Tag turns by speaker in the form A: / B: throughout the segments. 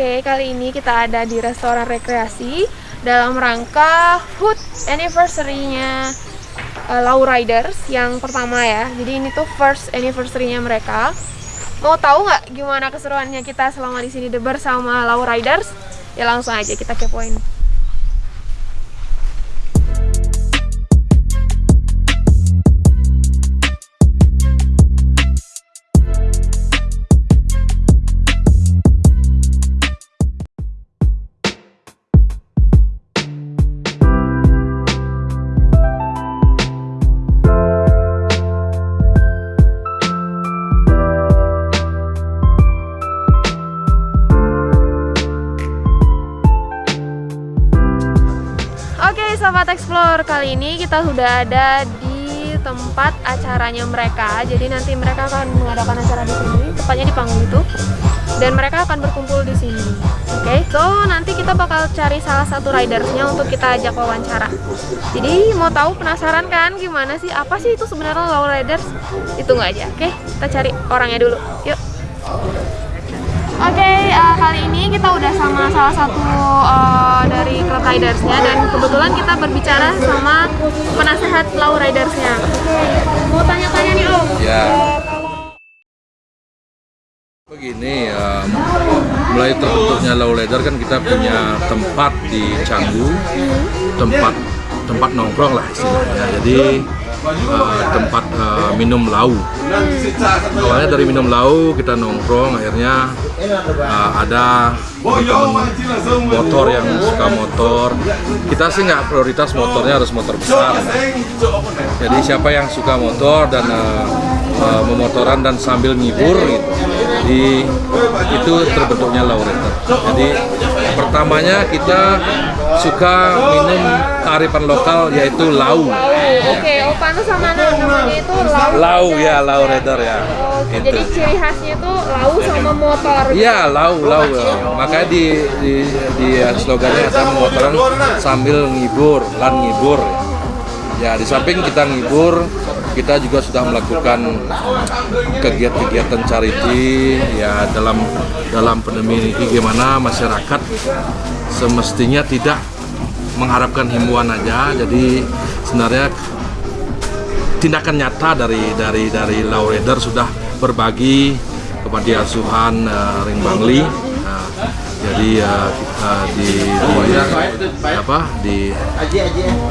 A: Oke, kali ini kita ada di restoran rekreasi dalam rangka HUT anniversary-nya uh, Low Riders yang pertama ya. Jadi ini tuh first anniversary-nya mereka. Mau tahu nggak gimana keseruannya kita selama di sini bersama Low Riders? Ya langsung aja kita kepoin. Sobat Explore, kali ini kita sudah ada di tempat acaranya mereka. Jadi nanti mereka akan mengadakan acara di sini, tepatnya di panggung itu. Dan mereka akan berkumpul di sini Oke, so nanti kita bakal cari salah satu ridersnya untuk kita ajak wawancara. Jadi mau tahu penasaran kan gimana sih, apa sih itu sebenarnya low riders? Hitung aja, oke? Kita cari orangnya dulu, yuk Oke, okay, uh, kali ini kita udah sama salah satu uh, dari klub ridersnya dan kebetulan kita berbicara sama penasehat low ridersnya. Mau tanya-tanya nih Om.
B: Ya. Begini, um, mulai terbentuknya low rider kan kita punya tempat di Canggu, tempat tempat nongkrong lah istilahnya. Jadi uh, tempat uh, minum lau. Awalnya dari minum lau kita nongkrong, akhirnya uh, ada motor yang suka motor. Kita sih nggak prioritas motornya harus motor besar. Jadi siapa yang suka motor dan uh, uh, memotoran dan sambil ngibur gitu. Jadi itu terbentuknya Laurenter. Jadi pertamanya kita suka minum kearifan lokal yaitu lau.
A: Oke, oh pantas sama namanya itu lau.
B: Lau ya, lau rider ya.
A: Oh, itu. Jadi ciri khasnya itu lau sama motor.
B: Iya, lau, lau. Ya. Makanya di di, di slogannya ada motoran sambil ngibur, lan ngibur. Ya, di samping kita ngibur, kita juga sudah melakukan kegiatan-kegiatan charity ya dalam dalam pandemi ini gimana masyarakat semestinya tidak mengharapkan himbauan aja. Jadi sebenarnya tindakan nyata dari dari dari Laureder sudah berbagi kepada asuhan uh, Ring Bangli jadi uh, uh, di, di apa di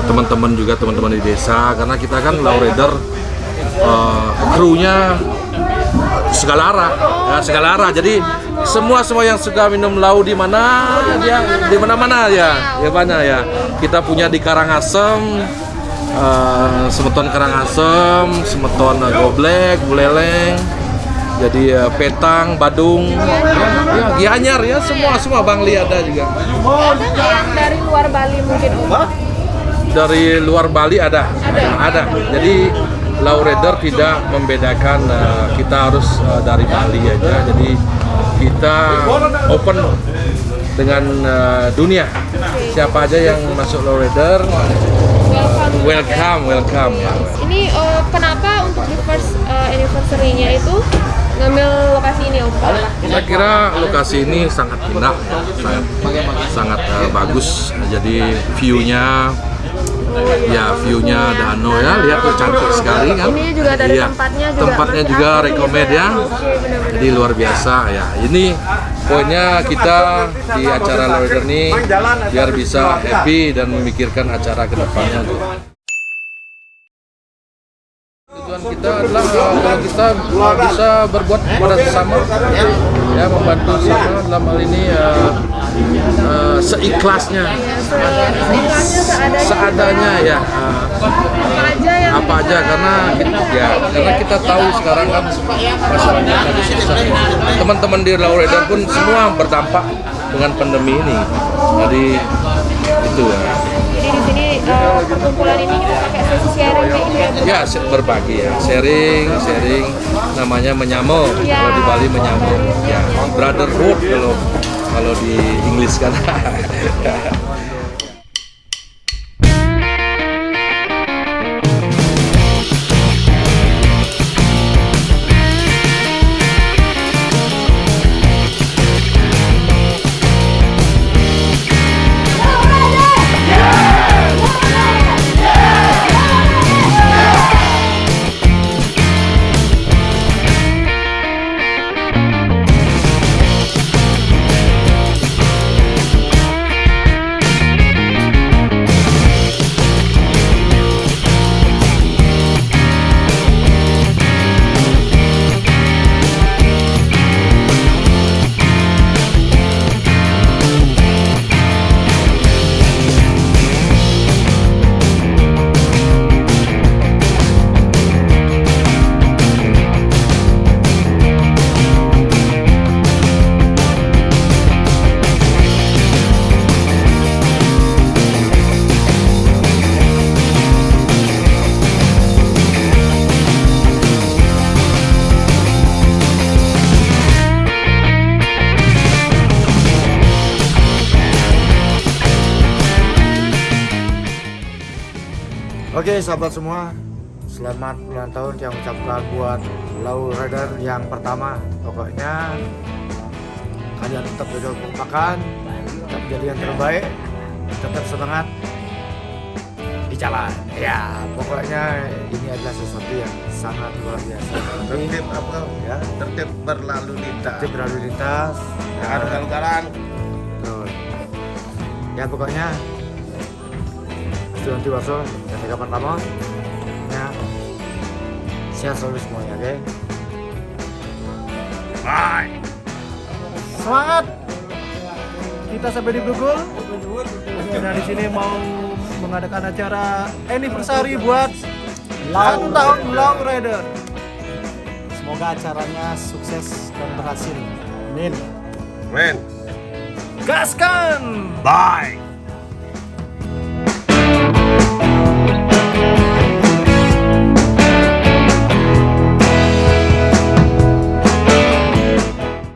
B: teman-teman juga teman-teman di desa karena kita kan Laureder uh, krunya segala arah ya segala arah. Jadi semua semua yang suka minum lau di mana dia di mana mana ya ya mana ya. Kita punya di Karangasem uh, semeton Karangasem semeton uh, Goblek Buleleng jadi uh, Petang Badung. Ya Gianyar ya semua semua Bangli ada juga.
A: Ada nggak yang dari luar Bali mungkin
B: dari luar Bali ada? Ada, ada. jadi Laureder tidak membedakan uh, kita harus uh, dari Bali aja. Jadi kita open dengan uh, dunia. Siapa aja yang masuk Laureder uh, welcome welcome.
A: Ini uh, kenapa untuk di first uh, anniversary-nya itu ngambil lokasi ini Om?
B: Saya kira lokasi ini sangat indah, sangat sangat uh, bagus. Jadi view-nya ya view-nya danau ya. Lihat tuh cantik sekali kan?
A: Ini juga dari
B: ya,
A: tempatnya juga.
B: Tempatnya juga rekomend ya. jadi luar biasa ya. Ini poinnya kita di acara Lawyer ini biar bisa happy dan memikirkan acara ke depannya kita adalah kalau kita bisa berbuat pada sesama. Ya membantu sama dalam hal ini uh, uh, seikhlasnya. Seadanya ya. Uh, apa aja karena ya karena kita tahu sekarang kan susah. Teman-teman di Laureda pun semua berdampak dengan pandemi ini. Jadi itu ya
A: di sini uh, perkumpulan ini kita pakai sesi sharing kayak gitu
B: ya berbagi ya. Sharing sharing namanya menyamel ya. kalau di Bali menyamel ya brotherhood kalau kalau di Inggris kan
C: Oke sahabat semua, selamat ulang tahun yang ucapkan buat Low Rider yang pertama. Pokoknya kalian tetap jaga makan, tetap jadi yang terbaik, tetap semangat di jalan. Ya, pokoknya ini adalah sesuatu yang sangat luar biasa.
D: tertib apa
C: Ya,
D: tertib berlalu lintas
C: tertib berlalu lintas.
D: jangan ugal-ugalan
C: Betul. Ya pokoknya Tiwaso dan Mega pertama ya. Sehat selalu semuanya oke?
D: Bye
C: semangat kita sampai di
E: Nah di sini mau mengadakan acara anniversary buat
C: Long
E: satu tahun Long Rider.
C: semoga acaranya sukses dan berhasil. Amin.
D: Men
E: Gaskan!
D: bye